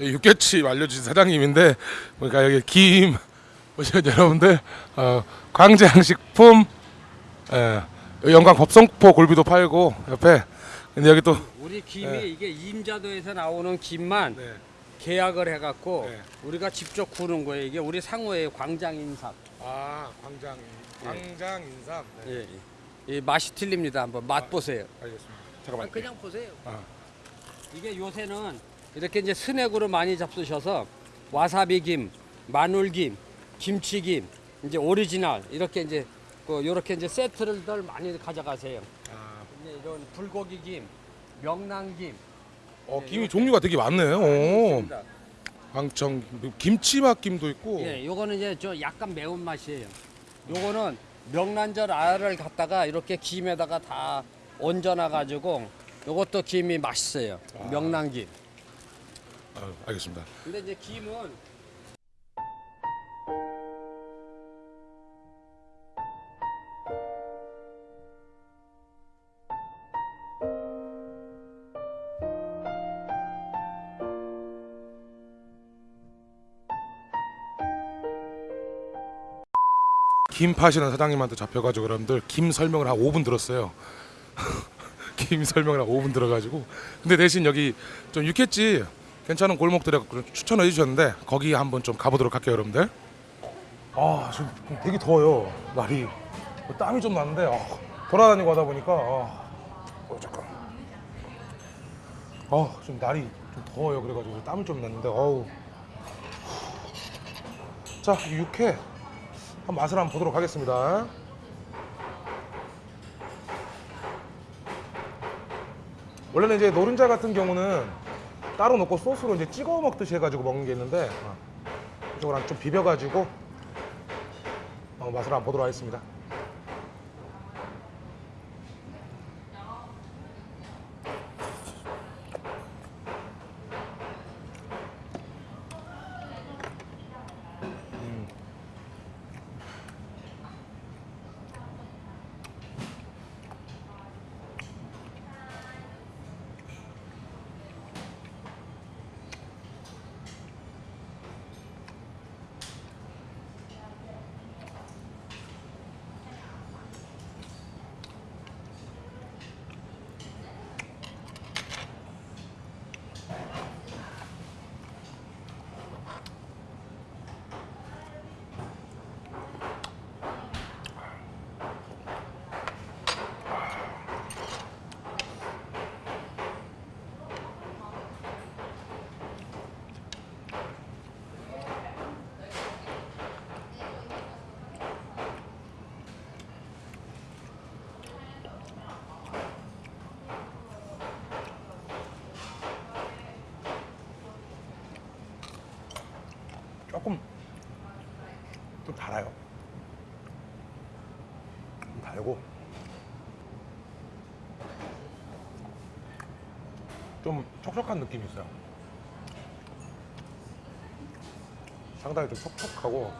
육개치 알려주신 사장님인데 그러니까 여기 김 보시면 여러분들 어, 광장식품 예, 영광 법성포 골비도 팔고 옆에 근데 여기 또 우리 김이 네. 이게 임자도에서 나오는 김만 네. 계약을 해갖고 네. 우리가 직접 구는 거예요. 이게 우리 상호의 광장인삼. 아 광장 광장 인삼 네. 예. 이 맛이 틀립니다. 한번 맛 보세요. 알겠습니다 아, 잠깐만 그냥 보세요. 아. 이게 요새는 이렇게 이제 스낵으로 많이 잡수셔서 와사비 김, 마늘 김, 김치 김, 이제 오리지널 이렇게 이제 그 요렇게 이제 세트를 많이 가져가세요. 아, 이제 이런 불고기 김, 명란 김. 어, 네, 김이 종류가 되게 많네요 오. 있습니다. 광천 김치맛 김도 있고 예, 요거는 이제 저 약간 매운 맛이에요. 요거는 명란젓 알을 갖다가 이렇게 김에다가 다 얹어놔 가지고 요것도 김이 맛있어요. 아. 명란김. 아, 알겠습니다. 근데 이제 김은 김 파시는 사장님한테 잡혀가지고 여러분들 김 설명을 한 5분 들었어요. 김 설명을 한 5분 들어가지고. 근데 대신 여기 좀 육회집 괜찮은 골목들에 추천을 해주셨는데 거기 한번 좀 가보도록 할게요 여러분들. 아 지금 되게 더워요 날이 땀이 좀 나는데 아, 돌아다니고 하다 보니까 아, 어, 잠깐. 아 지금 날이 좀 더워요 그래가지고 땀이 좀 났는데 어우. 자 육회 한 맛을 한번 보도록 하겠습니다. 원래는 이제 노른자 같은 경우는 따로 넣고 소스로 이제 찍어 먹듯이 해가지고 먹는 게 있는데 어, 이쪽으로 좀 비벼가지고 어, 맛을 한번 보도록 하겠습니다. 조금 좀 달아요. 좀 달고 좀 촉촉한 느낌이 있어요. 상당히 좀 촉촉하고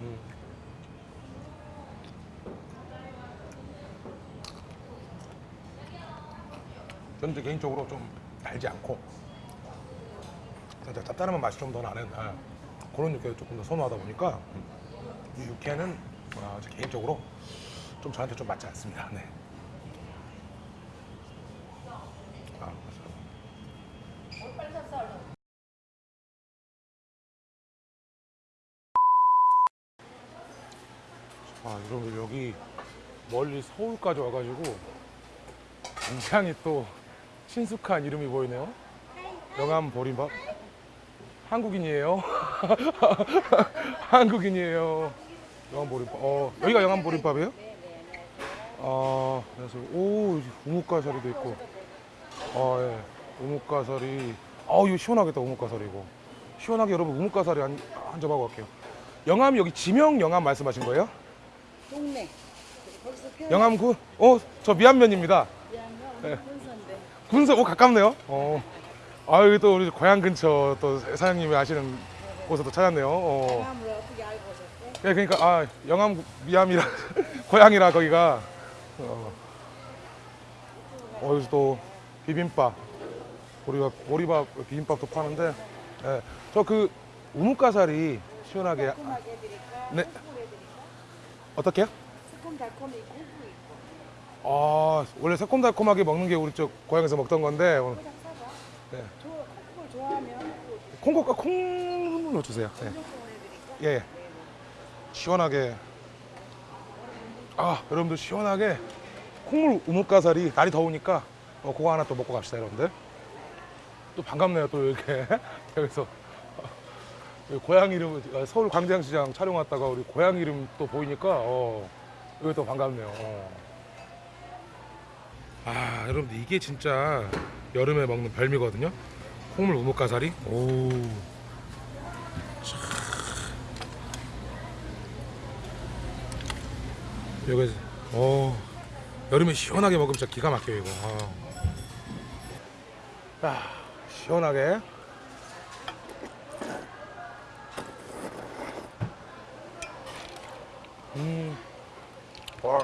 음. 이제 개인적으로 좀 달지 않고 살짝 짭짤한 맛이 좀 더 나는 아, 그런 육회를 조금 더 선호하다 보니까 이 육회는 아, 제 개인적으로 좀 저한테 좀 맞지 않습니다. 네. 아, 아, 여러분 여기 멀리 서울까지 와가지고 굉장히 또 친숙한 이름이 보이네요. 영암 보림밥. 한국인이에요. 한국인이에요. 영암 보림밥. 어, 여기가 영암 보림밥이에요? 아, 그래서 오 우뭇가사리도 있고. 아, 예. 우뭇가사리. 아우 이거 시원하겠다 우뭇가사리 이거. 시원하게 여러분 우뭇가사리 한, 한 접하고 갈게요. 영암 여기 지명 영암 말씀하신 거예요? 동네. 껴 영암구? 어, 저 미안면입니다. 네. 군서인데. 군서 오 가깝네요. 어. 아 여기 또 우리 고향 근처 또 사장님이 아시는 곳에 또 찾았네요. 어. 예, 그러니까 아 영암 미암이라 고향이라 거기가 어, 어 여기서 또 비빔밥 보리밥 보리밥 비빔밥도 파는데 예. 저그 우뭇가사리 시원하게? 네. 어떻게요? 새콤달콤이. 아 원래 새콤달콤하게 먹는 게 우리 쪽 고향에서 먹던 건데 오늘. 네. 저 콩국을 좋아하면 콩국과 콩 넣어주세요. 네. 예, 예. 시원하게 아 여러분들 시원하게 콩물 우뭇가사리 날이 더우니까 어, 그거 하나 또 먹고 갑시다 여러분들 또 반갑네요 또 이렇게 여기서 어, 여기 고향 이름 어, 서울 광장시장 촬영 왔다가 우리 고향 이름 또 보이니까 어, 여기 또 반갑네요 어. 아 여러분들 이게 진짜 여름에 먹는 별미거든요 콩물 우뭇가사리 오 여기 어 여름에 시원하게 먹으면 진짜 기가 막혀요 이거. 아. 야 시원하게. 음. 와.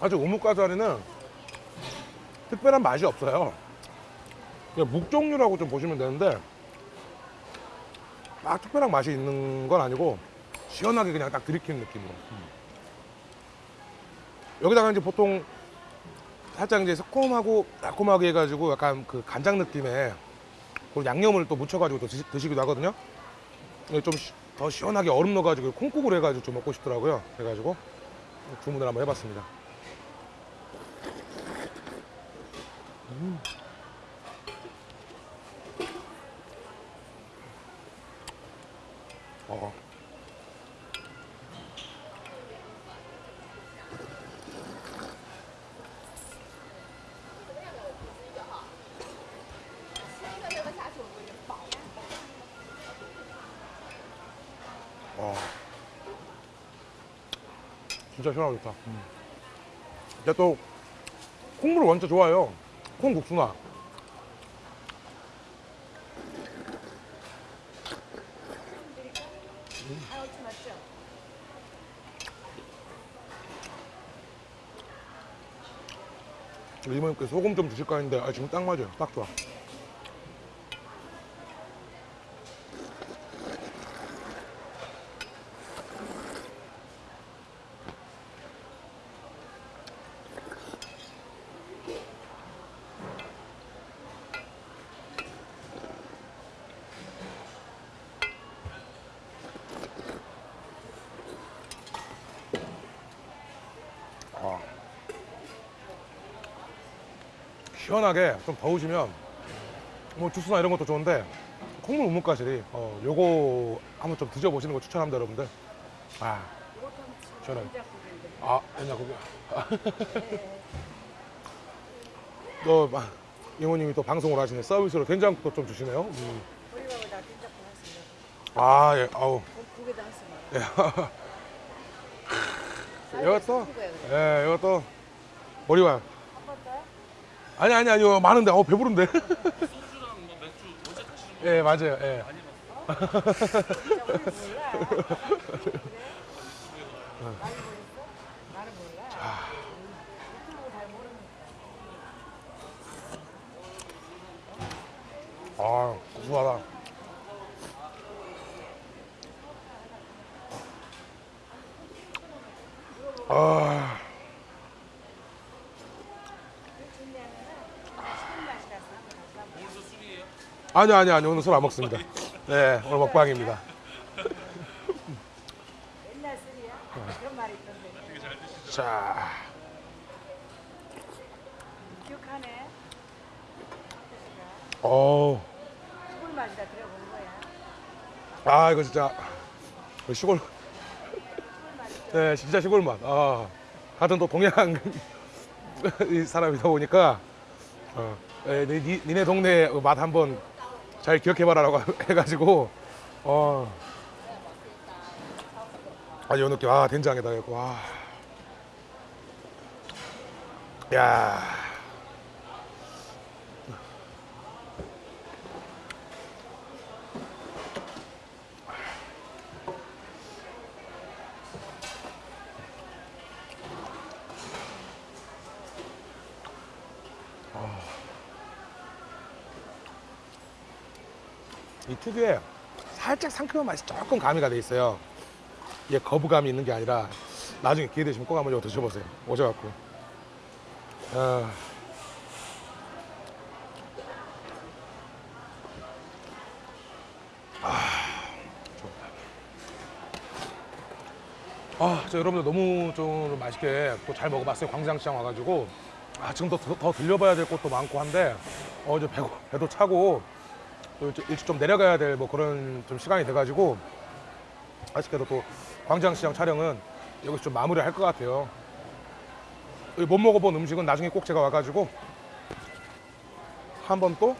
아주 우뭇가자리는 특별한 맛이 없어요. 그냥 묵 종류라고 좀 보시면 되는데 막 특별한 맛이 있는 건 아니고 시원하게 그냥 딱 들이키는 느낌으로. 여기다가 이제 보통 살짝 이제 새콤하고 달콤하게 해가지고 약간 그 간장 느낌의 그 양념을 또 묻혀가지고 또 드시, 드시기도 하거든요. 좀 더 시원하게 얼음 넣어가지고 콩국을 해가지고 좀 먹고 싶더라고요. 그래가지고 주문을 한번 해봤습니다. 어. 어. 진짜 시원하고 좋다. 음. 근데 또 콩물을 완전 좋아해요. 콩국수나. 우리 이모님께 소금 좀 주실까 했는데 아, 지금 딱 맞아요. 딱 좋아. 아. 시원하게 좀 더우시면 뭐 주스나 이런 것도 좋은데 콩물 우뭇가실이 어 요거 한번 좀 드셔보시는 거 추천합니다 여러분들 아 시원하게. 아 된장국이야 또 마- 이모님이 또 방송을 하시네 서비스로 된장국도 좀 주시네요 음. 하시면 아예 아우 국에다 하시면. 예. 이것도 예 이것도 머리와? 아니 아니 아니요 많은데 어 배부른데 예 맞아요 예? 많이 보셨어? 나는 몰라. 유튜브 잘 모르니까. 아 고소하다 아 아니 아니 아니 오늘 술 안 먹습니다 네 오늘 먹방입니다 옛날 술이야? 그런 말이 있던데. 자 기억하네. 어. 술 맛이다 들어본 거야. 아 이거 진짜 그 시골 네 진짜 시골 맛 아, 하여튼 또 동양 이 사람이다 보니까 어, 에, 니, 니- 니네 동네 맛 한번 잘 기억해봐라라고 해가지고 어, 아 요 느낌 아 된장에다 이거 와. 야 이 특유의 살짝 상큼한 맛이 조금 가미가 돼 있어요. 이게 거부감이 있는 게 아니라 나중에 기회 되시면 꼭 한번 이거 드셔보세요. 오셔갖고. 아. 아, 저 여러분들 너무 좀 맛있게 또 잘 먹어봤어요. 광장시장 와가지고. 아, 지금 더, 더, 더 들려봐야 될 곳도 많고 한데, 어, 이제 배고, 배도 차고, 또 일찍, 좀 내려가야 될 뭐 그런 좀 시간이 돼가지고, 아쉽게도 또 광장시장 촬영은 여기서 좀 마무리 할 것 같아요. 못 먹어본 음식은 나중에 꼭 제가 와가지고, 한번 또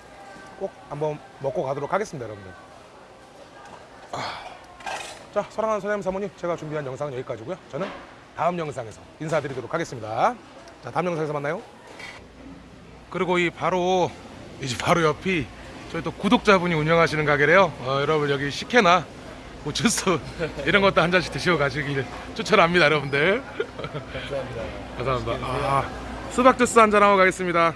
꼭 한번 먹고 가도록 하겠습니다, 여러분들. 자, 사랑하는 선생님 사모님, 제가 준비한 영상은 여기까지고요. 저는 다음 영상에서 인사드리도록 하겠습니다. 자, 다음 영상에서 만나요. 그리고 이 바로 이제 바로 옆이 저희 또 구독자분이 운영하시는 가게래요. 어, 여러분 여기 식혜나 뭐 주스 이런 것도 한 잔씩 드시고 가시길 추천합니다, 여러분들. 감사합니다. 감사합니다. 아, 수박 주스 한 잔 하고 가겠습니다.